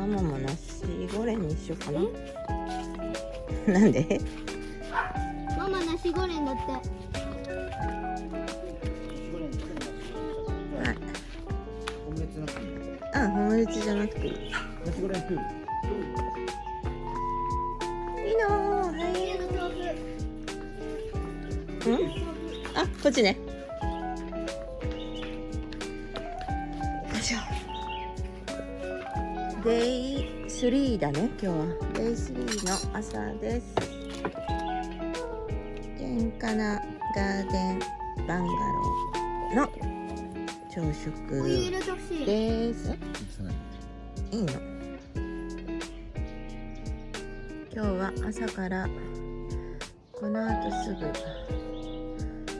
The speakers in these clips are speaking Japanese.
ママもナシゴレンにしようかな。なんで？ママナシゴレンだって。はい。オムレツじゃなくていい。いいナシゴレン。食うい。家の豆腐うん？あこっちね3だね今日は。デイ3の朝です。健康なガーデンバンガローの朝食いです。いいの今日は朝からこの後すぐ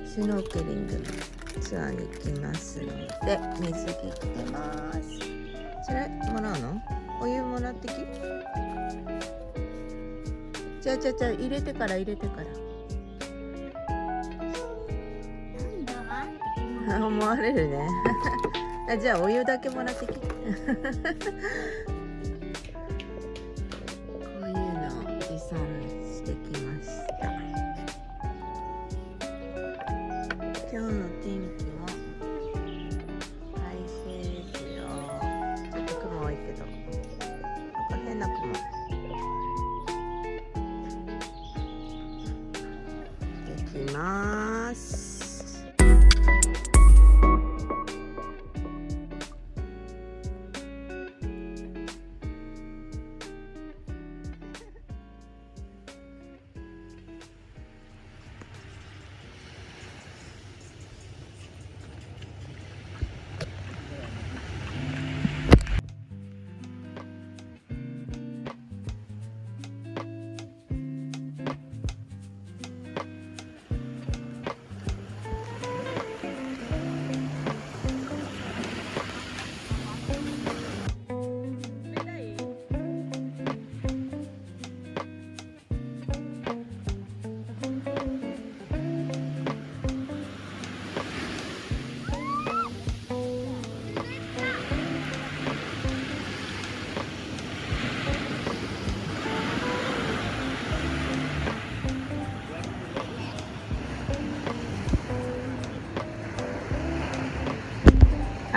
シュノーケリングのツアーに行きますので水着着てますそれもらうのお湯もらってき。じゃあじゃあじゃあ入れてから入れてから。思われるね。あじゃあお湯だけもらってき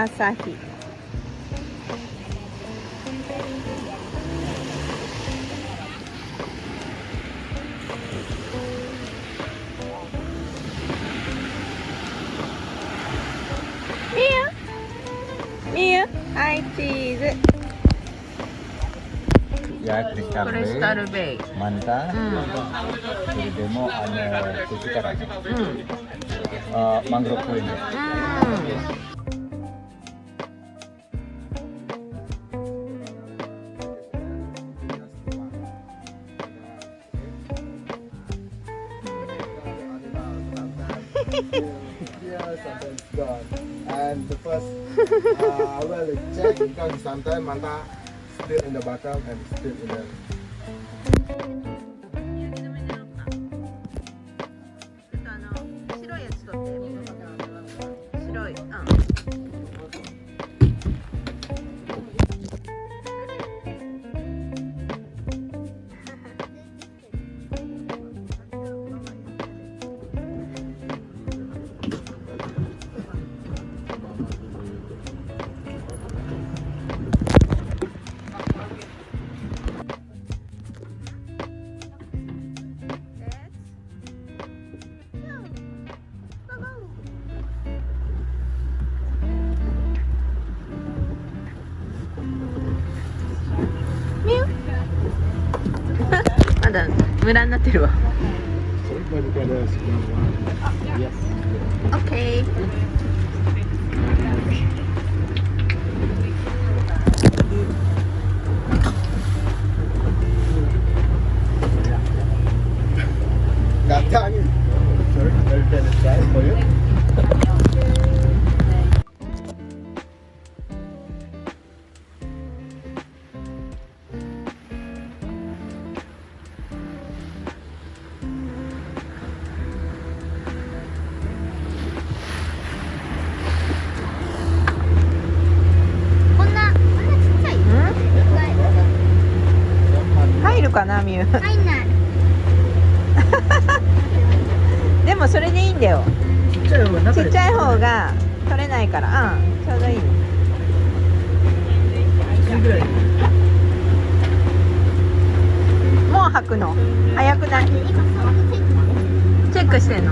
朝日いいよいいよはいチーズ Ya, Crystal クリスタ Bay, ルベイ Manta, う Jadi mau ada tujuh karang. んうん Uh, mangrove Queen. う because sometimes Manta still in the bottom and still in the だムラになってるわ。かなミュウ入んないでもそれでいいんだよ。ちっちゃい方が中でちっちゃい方が取れないから。うんちょうどいい。1ぐらい。もう履くの？早くないチェックしてんの？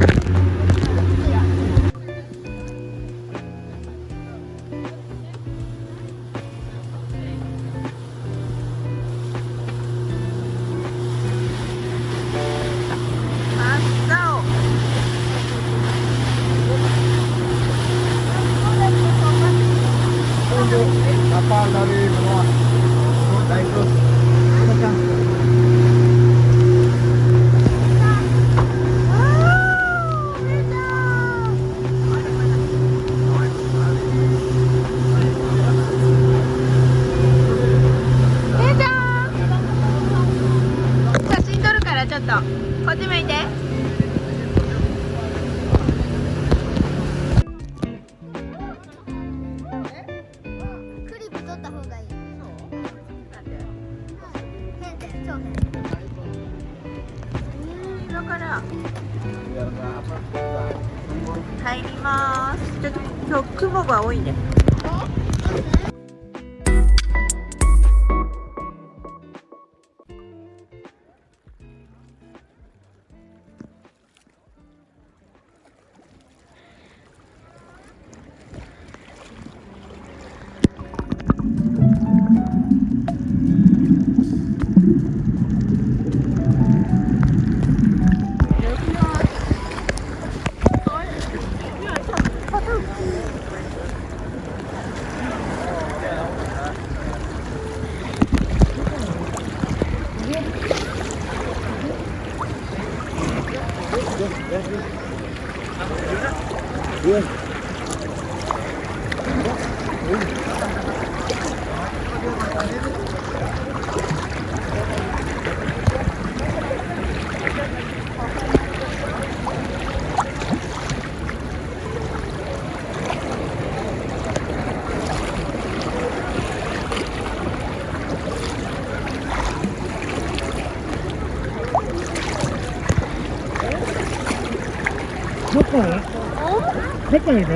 いる？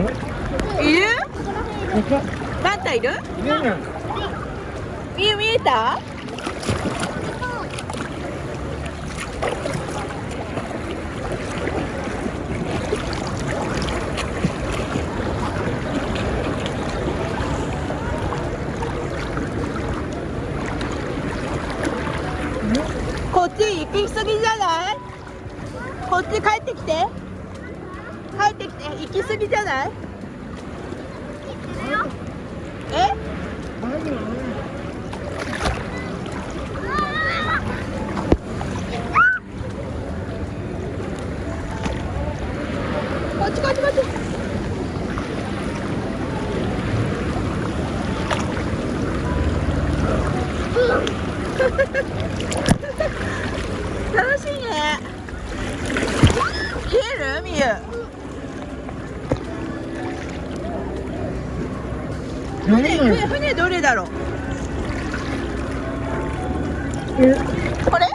いる？バンタいる？ね見え見えた？こっち行き過ぎじゃない？こっち帰ってきて行き過ぎじゃないえこっちこっちこっち楽しいね見えるみゆ船船船どれだろうこれ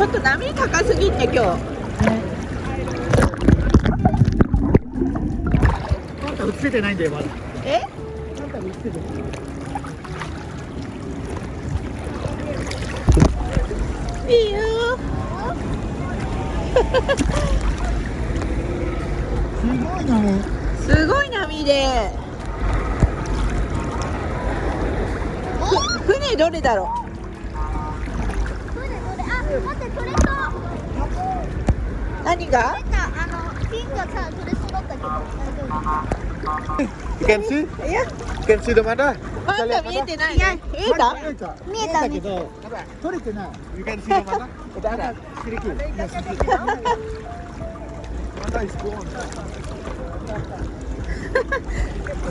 ちょっと波高すぎて今日。あんた映せてないんだよまだ。え？あんた映せてないいいよすごいなもう。すごい波で。ふ船どれだろ船乗れあ待って取れそうう何があのピンがさ取れそうだったけど大丈 You can see? いや You can see the mother? まだ見えてないね見えた見えた見えたけど取れてない You can see the mother? Sedikit Ya, sedikit Mother is gone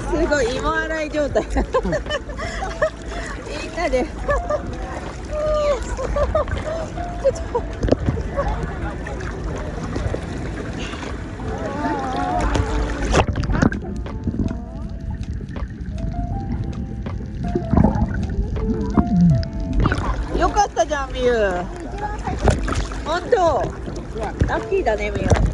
すごい芋洗い状態みんなでラッキーだねみよ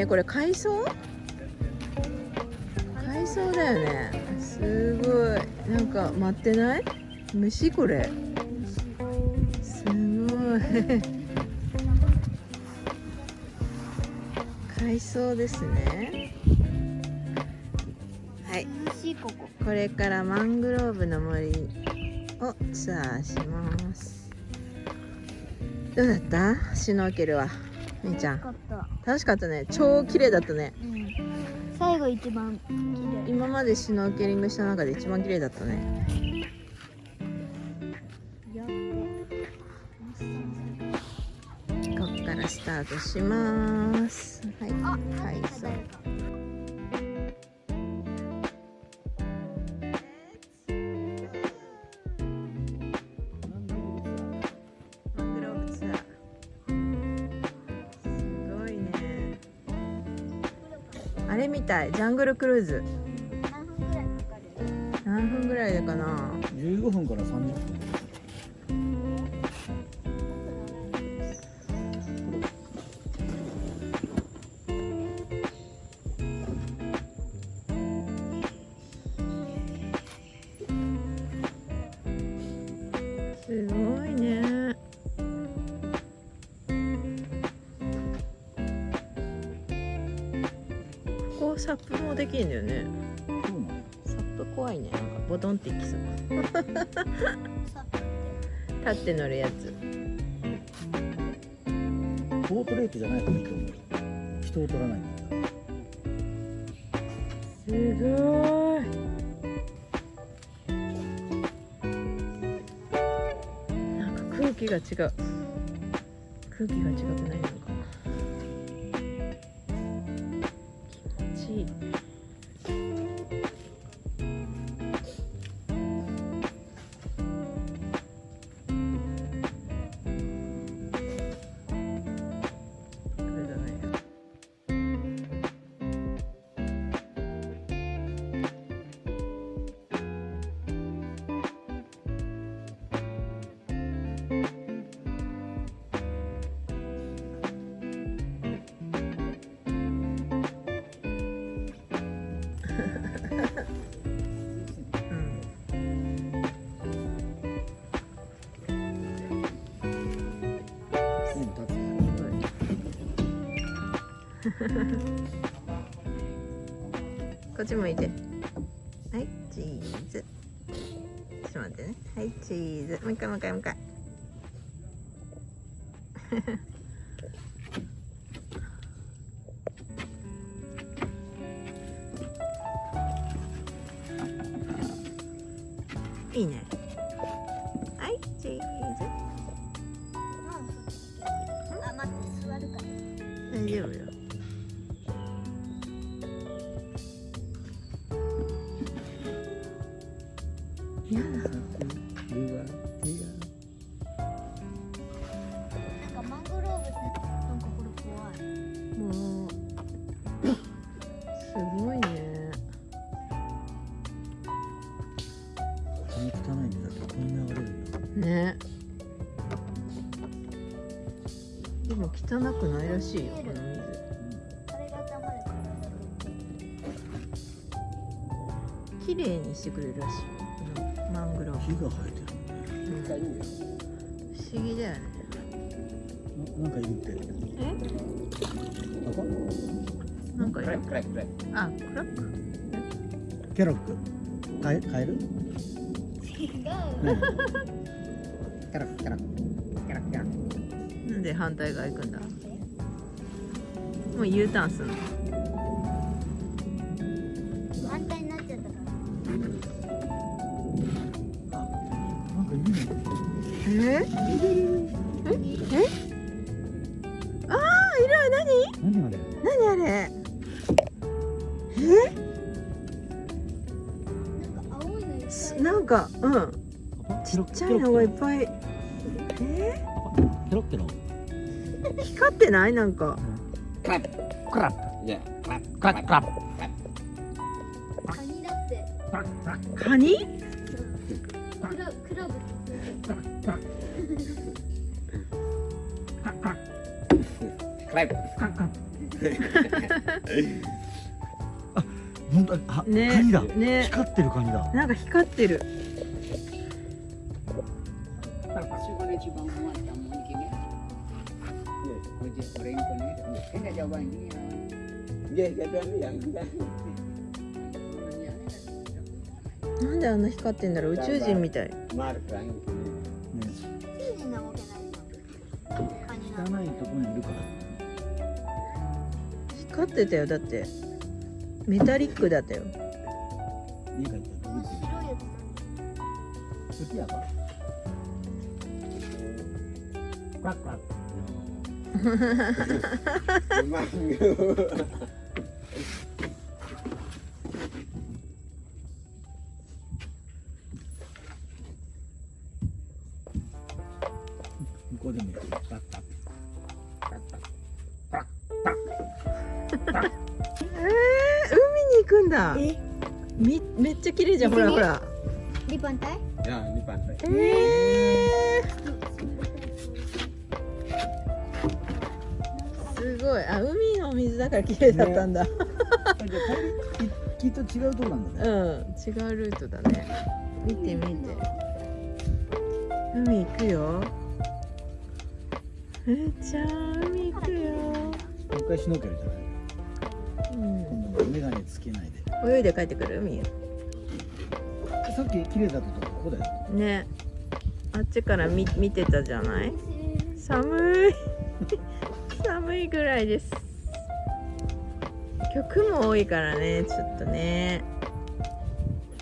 すごいねこれ海藻？海藻だよね。すごい。なんか待ってない？虫これ。すごい。海藻ですね。はい。これからマングローブの森をツアーします。どうだった？シュノーケルは。みーちゃん。かった。楽しかったね。超綺麗だったね。うん。最後一番綺麗。今までシュノーケリングした中で一番綺麗だったね。ここからスタートします。はい。あ、はい誰かたい。ジャングルクルーズ。何分ぐらいかかる？何分ぐらいかな？15分から30分。サップもできるんだよね。サップ怖いね。なんかボトンっていきそう。さ立って乗るやつ。ポートレートじゃないといいと思う人を取らないんだ。すごい。なんか空気が違う。空気が違くないな こっち向いて。はいチーズ。ちょっと待ってね。はいチーズ。もう一回もう一回もう一回。ね。でも汚くないらしいよこの水。綺麗にしてくれるらしいよこのマングロー木が生えてるブ、うん、不思議だよね。ななんかいるって。え？なんかいるあクラック？ケロック？カエカエル？違う キャラキャラキャラキャラなんで反対側行くんだ？もう U ターンすんの？ちっちゃいのがいっぱい。え？ケロッケロー、光ってない？なんか。クラップ。クラップ。Yeah クラップ。クラップ。クラップカニだってクラップクラップカニクラクラブって本当あ、ねカニだ、ね光ってるカニだなんか光ってるなんであんな光ってんだろう？宇宙人みたい。光ってたよだってメタリックだったよ。好きやから。Quack. Memang. 向こうでもやるパッパッえー、海に行くんだえ？みめっちゃ綺麗じゃんほらほら di pantai Ya, ini pantai. えから綺麗だったんだ、じゃあ帰りきっと違うとこなんだね。うん違うルートだね。見て見て。海行くよ。えー、ちゃん海行くよ、もう一回シュノーケルじゃないうん、今メガネつけないで。泳いで帰ってくる？海。さっき綺麗だったとこここだよ。ね。あっちから見見てたじゃない？寒い。寒いぐらいです今日雲多いからねちょっとね。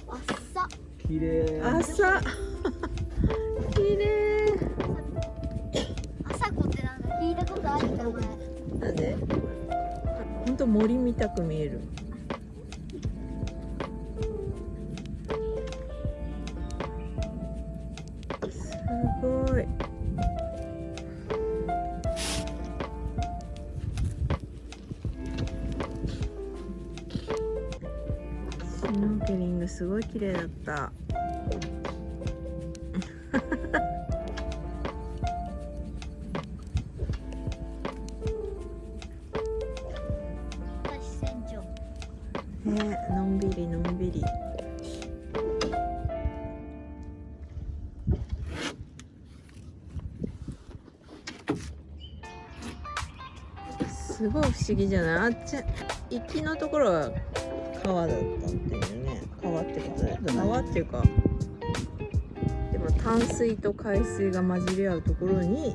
asa 綺麗。朝。綺麗。asako ってなんか聞いたことある名前。なんで？ほんと森みたく見える。すごいすごい綺麗だった。ねのんびりのんびり。すごい不思議じゃない？あっち行きのところは川だった川ってことだよ川っていうか。でも淡水と海水が混じり合うところに。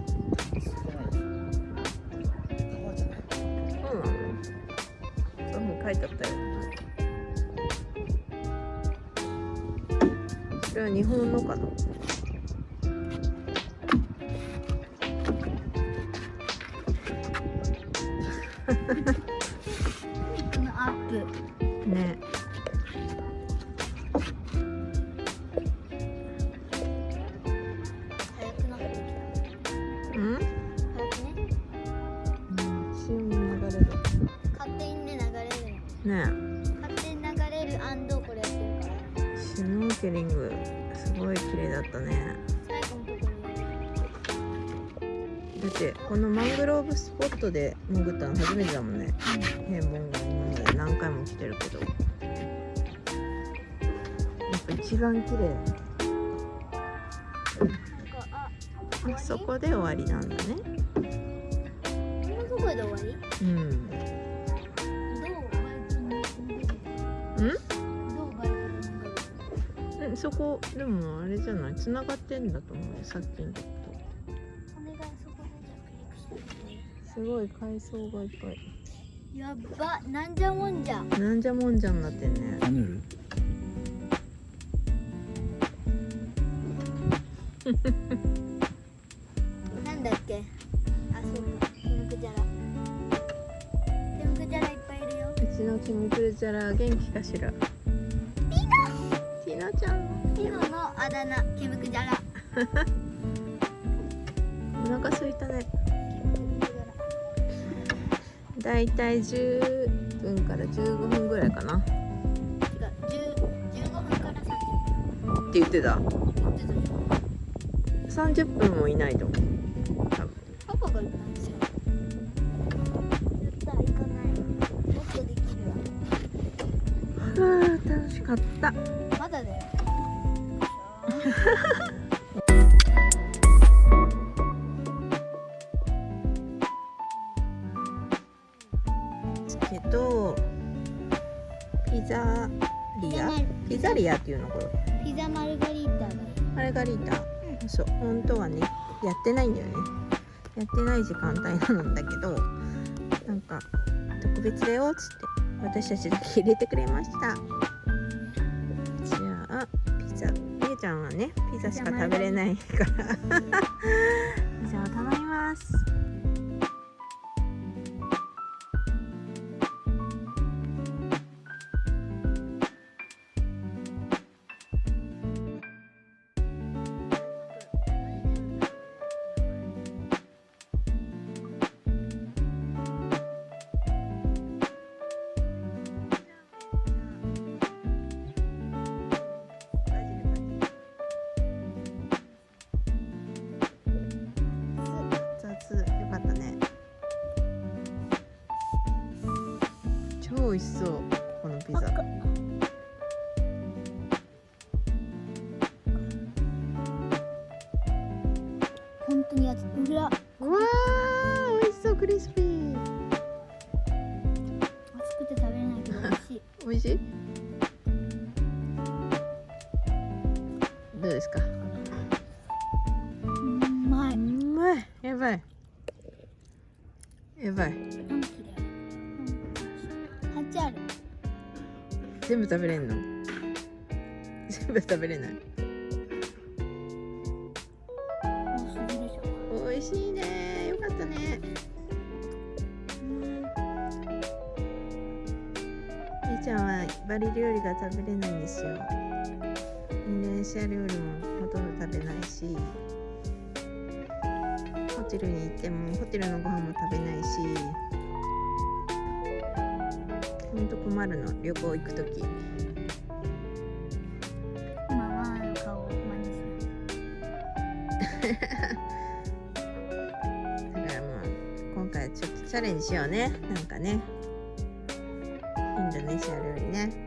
書いてあった。よそれは日本のかなだってこのマングローブスポットで潜ったの初めてだもんね。平凡が今まで何回も来てるけど。やっぱ一番綺麗。そこで終わりなんだね。こんなとこで終わり？うん。どうんそこでもあれじゃない？繋がってんだと思うよさっきのすごい海藻がいっぱい。やっばなんじゃもんじゃ。なんじゃもんじゃになってんね。カヌールなんだっけ？あそうかケムクジャラ。ケムクジャラいっぱいいるよ。うちのキムクルチャラ元気かしら。ティノちゃんピノのあだ名ケムクジャラ。お腹すいたね。ケムクジャラだいたい10分から15分ぐらいかな。っ違う10 15分から30て言ってた分ってた。よ30分もいないと思う。パパが言ったんですよやった行かない。もっとできるわ。はあ楽しかった。まだだよ っていうのこれピザマルガリータがいいマルガリータ、そう本当はねやってないんだよね。やってない時間帯なんだけどなんか特別だよっつって私たちだけ入れてくれました。じゃあピザみゆちゃんはねピザしか食べれないから美味しそう。このピザ。本当にやつ裏。うわー美味しそうクリスピー。熱くて食べれないけど美味しい。美味しい？どうですか？うんうまい。うまい。やばい。やばい何切れうん8ある。全部食べれんの？全部食べれない。美味しいね。よかったね。みーちゃんはバリ料理が食べれないんですよ。インドネシア料理もほとんど食べないしホテルに行ってもホテルのご飯も食べないし。ほんと困るの旅行行く時。ママの顔を真似するだからもう今回ちょっとチャレンジしようね。なんかね。インドネシア料理ね